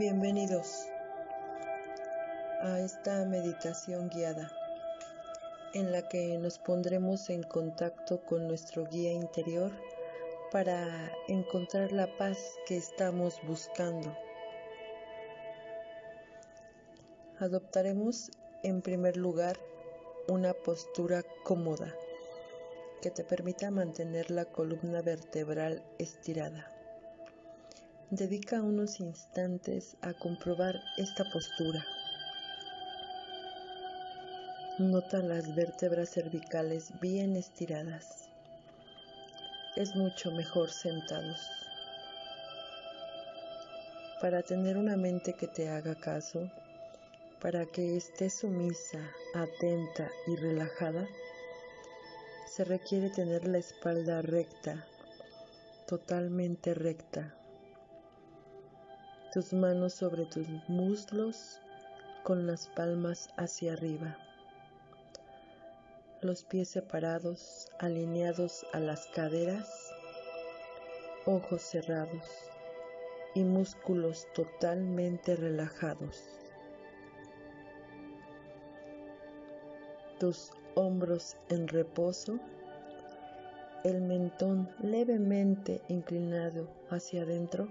Bienvenidos a esta meditación guiada en la que nos pondremos en contacto con nuestro guía interior para encontrar la paz que estamos buscando. Adoptaremos en primer lugar una postura cómoda que te permita mantener la columna vertebral estirada. Dedica unos instantes a comprobar esta postura. Nota las vértebras cervicales bien estiradas. Es mucho mejor sentados. Para tener una mente que te haga caso, para que estés sumisa, atenta y relajada, se requiere tener la espalda recta, totalmente recta tus manos sobre tus muslos con las palmas hacia arriba, los pies separados, alineados a las caderas, ojos cerrados y músculos totalmente relajados. Tus hombros en reposo, el mentón levemente inclinado hacia adentro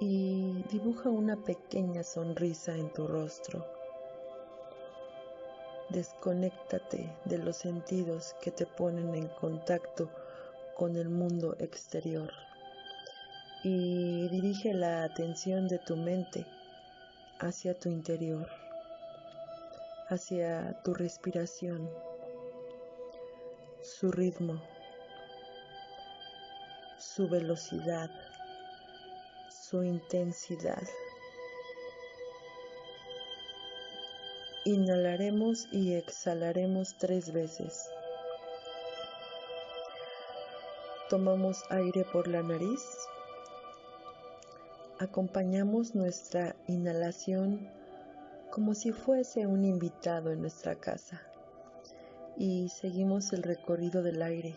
y dibuja una pequeña sonrisa en tu rostro. Desconéctate de los sentidos que te ponen en contacto con el mundo exterior y dirige la atención de tu mente hacia tu interior, hacia tu respiración, su ritmo, su velocidad su intensidad. Inhalaremos y exhalaremos tres veces. Tomamos aire por la nariz. Acompañamos nuestra inhalación como si fuese un invitado en nuestra casa y seguimos el recorrido del aire,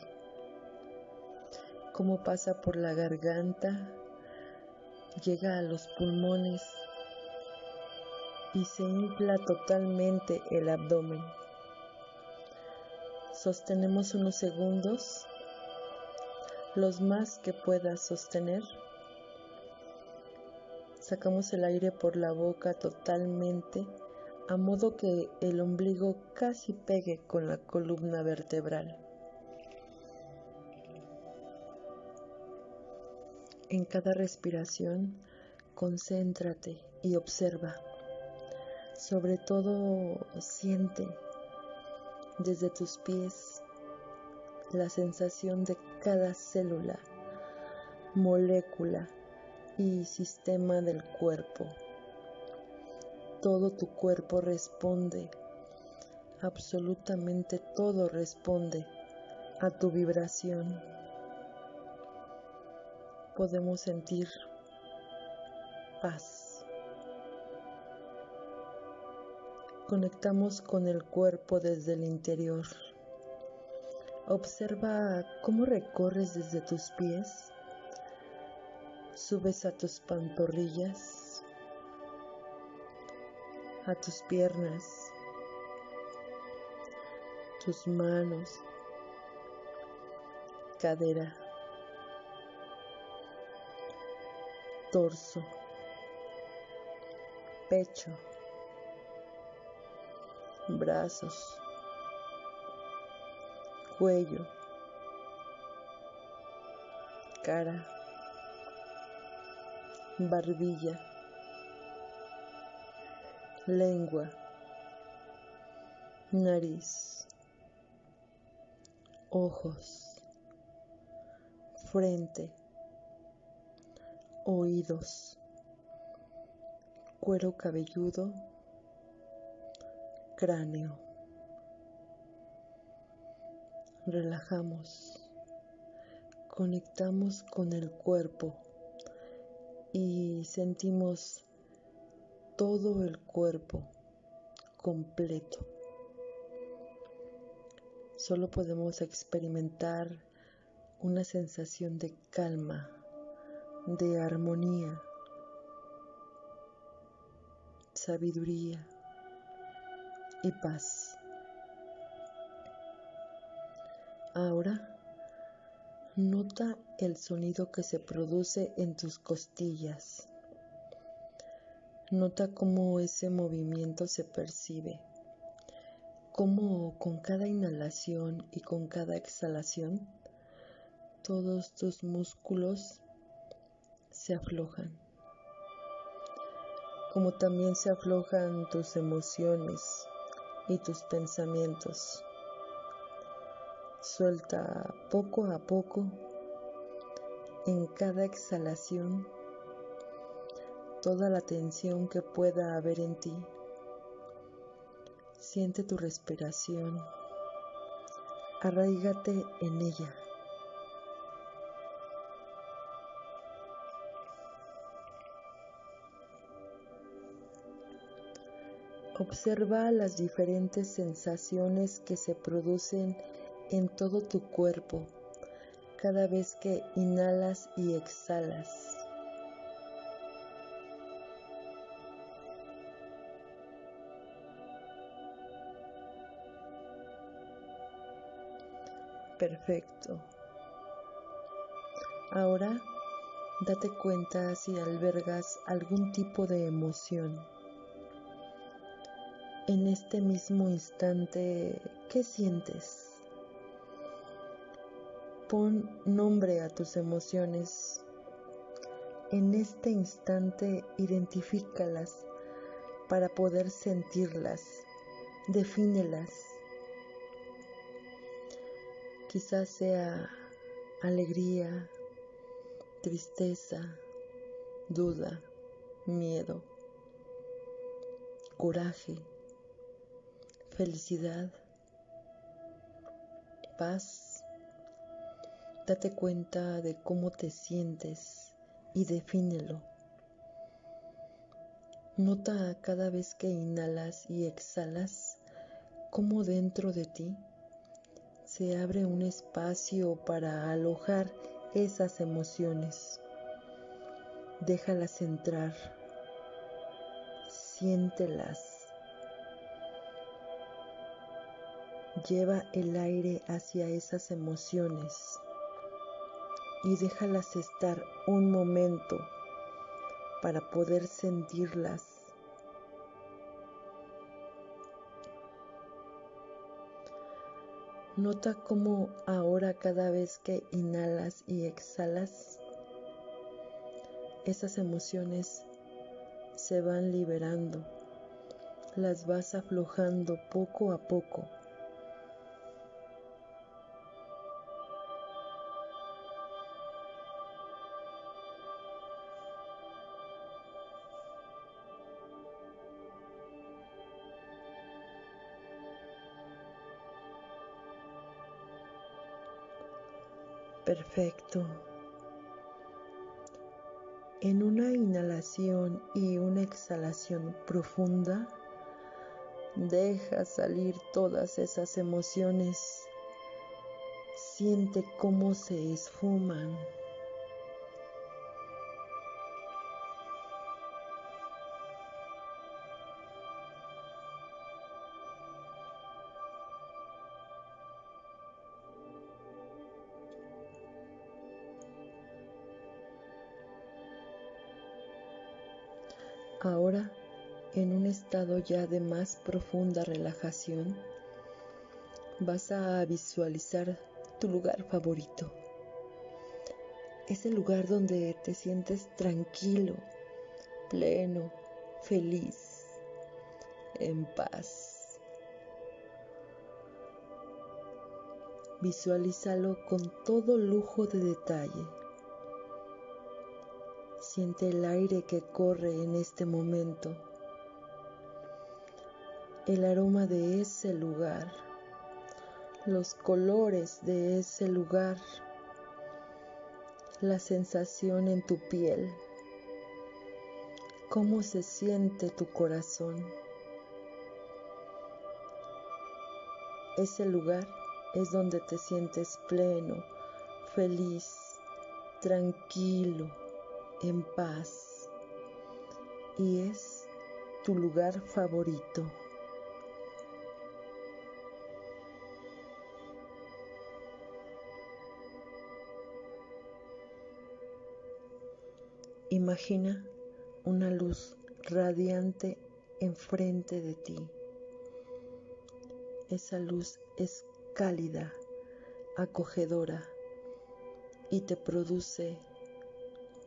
como pasa por la garganta, llega a los pulmones y se infla totalmente el abdomen. Sostenemos unos segundos, los más que puedas sostener. Sacamos el aire por la boca totalmente, a modo que el ombligo casi pegue con la columna vertebral. En cada respiración, concéntrate y observa. Sobre todo, siente desde tus pies la sensación de cada célula, molécula y sistema del cuerpo. Todo tu cuerpo responde, absolutamente todo responde a tu vibración podemos sentir paz. Conectamos con el cuerpo desde el interior. Observa cómo recorres desde tus pies, subes a tus pantorrillas, a tus piernas, tus manos, cadera, torso, pecho, brazos, cuello, cara, barbilla, lengua, nariz, ojos, frente, oídos, cuero cabelludo, cráneo. Relajamos, conectamos con el cuerpo y sentimos todo el cuerpo completo. Solo podemos experimentar una sensación de calma de armonía, sabiduría y paz. Ahora nota el sonido que se produce en tus costillas. Nota cómo ese movimiento se percibe, cómo con cada inhalación y con cada exhalación todos tus músculos se aflojan, como también se aflojan tus emociones y tus pensamientos. Suelta poco a poco en cada exhalación toda la tensión que pueda haber en ti. Siente tu respiración. Arraígate en ella. Observa las diferentes sensaciones que se producen en todo tu cuerpo cada vez que inhalas y exhalas. Perfecto. Ahora date cuenta si albergas algún tipo de emoción. En este mismo instante, ¿qué sientes? Pon nombre a tus emociones. En este instante identifícalas para poder sentirlas. Defínelas. Quizás sea alegría, tristeza, duda, miedo, coraje, felicidad, paz Date cuenta de cómo te sientes y defínelo. Nota cada vez que inhalas y exhalas cómo dentro de ti se abre un espacio para alojar esas emociones. Déjalas entrar, siéntelas. Lleva el aire hacia esas emociones y déjalas estar un momento para poder sentirlas. Nota cómo ahora cada vez que inhalas y exhalas, esas emociones se van liberando, las vas aflojando poco a poco. Perfecto. En una inhalación y una exhalación profunda, deja salir todas esas emociones. Siente cómo se esfuman. Ahora, en un estado ya de más profunda relajación, vas a visualizar tu lugar favorito. Es el lugar donde te sientes tranquilo, pleno, feliz, en paz. Visualízalo con todo lujo de detalle Siente el aire que corre en este momento, el aroma de ese lugar, los colores de ese lugar, la sensación en tu piel, cómo se siente tu corazón. Ese lugar es donde te sientes pleno, feliz, tranquilo en paz y es tu lugar favorito. Imagina una luz radiante enfrente de ti. Esa luz es cálida, acogedora y te produce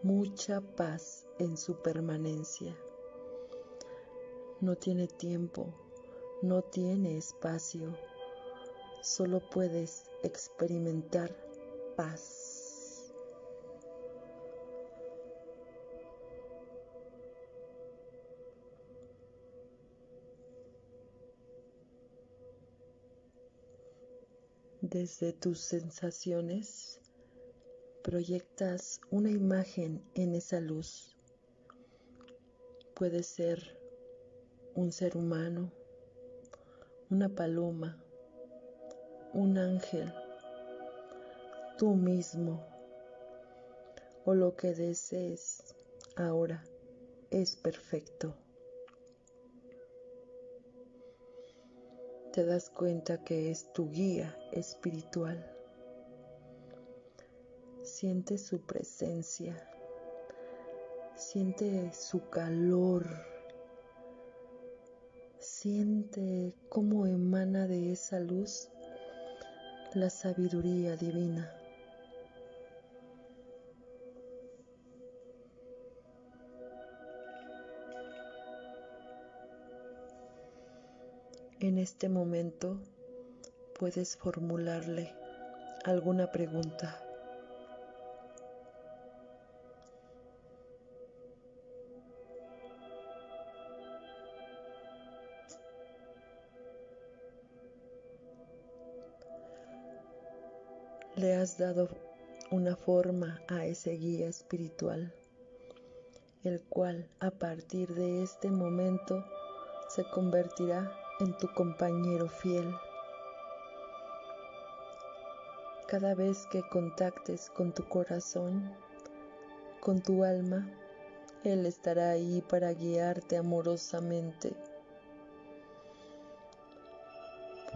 mucha paz en su permanencia. No tiene tiempo, no tiene espacio, solo puedes experimentar paz. Desde tus sensaciones proyectas una imagen en esa luz. Puede ser un ser humano, una paloma, un ángel, tú mismo o lo que desees ahora es perfecto. te das cuenta que es tu guía espiritual. Siente su presencia, siente su calor, siente cómo emana de esa luz la sabiduría divina. En este momento puedes formularle alguna pregunta. Le has dado una forma a ese guía espiritual, el cual a partir de este momento se convertirá en tu compañero fiel. Cada vez que contactes con tu corazón, con tu alma, Él estará ahí para guiarte amorosamente.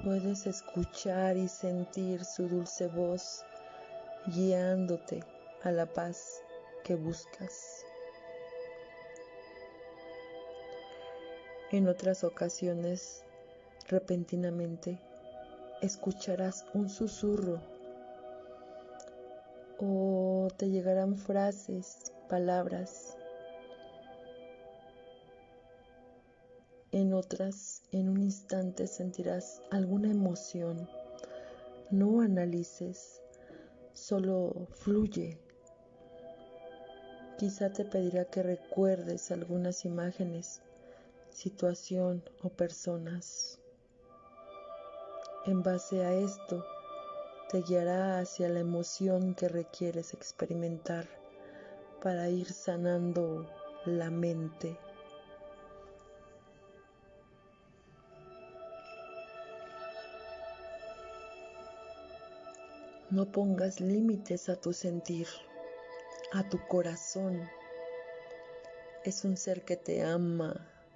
Puedes escuchar y sentir su dulce voz guiándote a la paz que buscas. En otras ocasiones repentinamente escucharás un susurro o te llegarán frases, palabras. En otras, en un instante sentirás alguna emoción. No analices, solo fluye. Quizá te pedirá que recuerdes algunas imágenes, situación o personas. En base a esto, te guiará hacia la emoción que requieres experimentar para ir sanando la mente. No pongas límites a tu sentir, a tu corazón. Es un ser que te ama,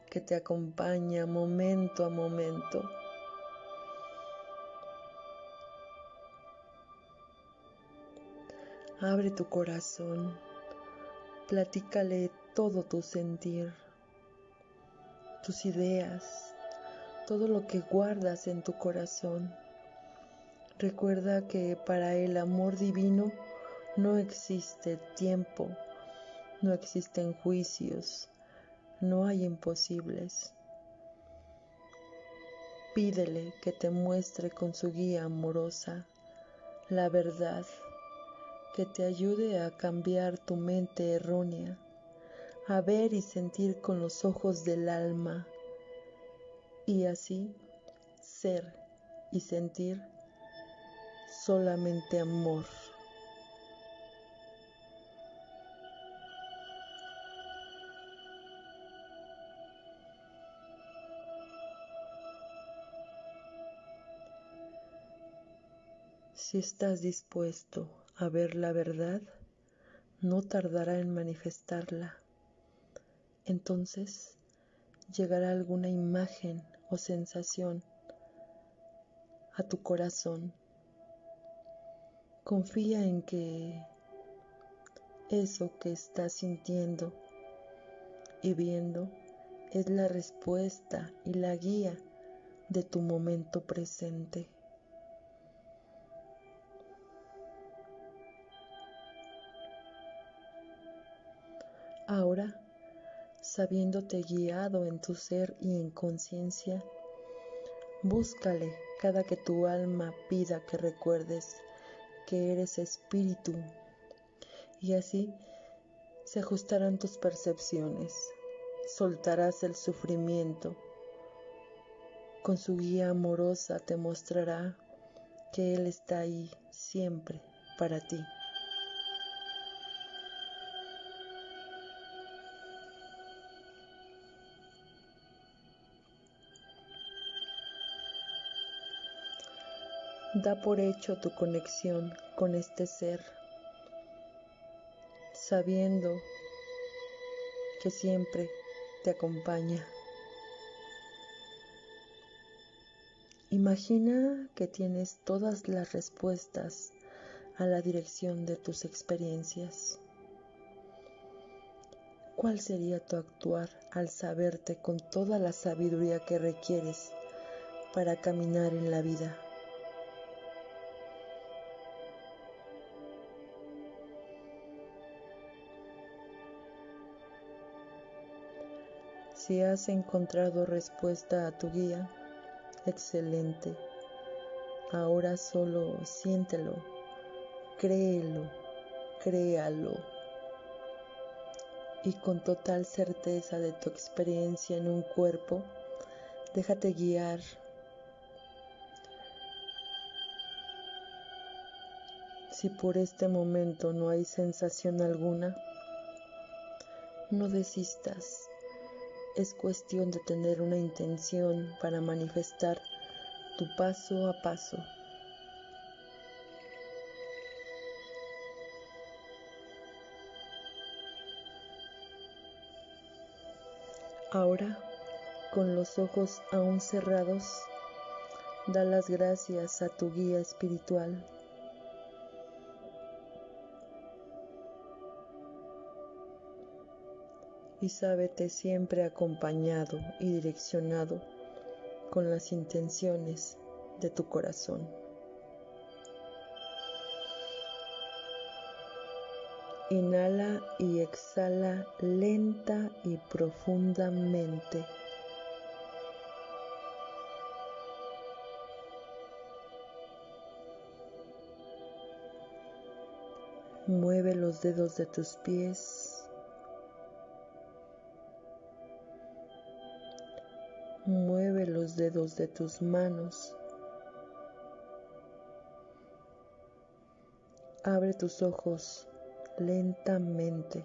que te acompaña momento a momento. Abre tu corazón, platícale todo tu sentir, tus ideas, todo lo que guardas en tu corazón. Recuerda que para el amor divino no existe tiempo, no existen juicios, no hay imposibles. Pídele que te muestre con su guía amorosa la verdad que te ayude a cambiar tu mente errónea, a ver y sentir con los ojos del alma y así ser y sentir solamente amor. Si estás dispuesto a ver la verdad, no tardará en manifestarla. Entonces, llegará alguna imagen o sensación a tu corazón. Confía en que eso que estás sintiendo y viendo es la respuesta y la guía de tu momento presente. Ahora, sabiéndote guiado en tu ser y en conciencia, búscale cada que tu alma pida que recuerdes que eres espíritu. Y así se ajustarán tus percepciones, soltarás el sufrimiento, con su guía amorosa te mostrará que Él está ahí siempre para ti. Da por hecho tu conexión con este ser, sabiendo que siempre te acompaña. Imagina que tienes todas las respuestas a la dirección de tus experiencias. ¿Cuál sería tu actuar al saberte con toda la sabiduría que requieres para caminar en la vida? Si has encontrado respuesta a tu guía, excelente. Ahora solo siéntelo, créelo, créalo. Y con total certeza de tu experiencia en un cuerpo, déjate guiar. Si por este momento no hay sensación alguna, no desistas es cuestión de tener una intención para manifestar tu paso a paso. Ahora, con los ojos aún cerrados, da las gracias a tu guía espiritual y sábete siempre acompañado y direccionado con las intenciones de tu corazón. Inhala y exhala lenta y profundamente. Mueve los dedos de tus pies dedos de tus manos. Abre tus ojos lentamente.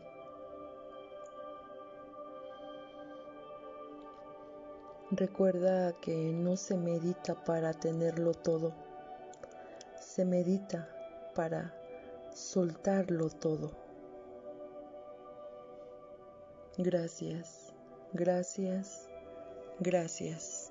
Recuerda que no se medita para tenerlo todo, se medita para soltarlo todo. Gracias, gracias Gracias.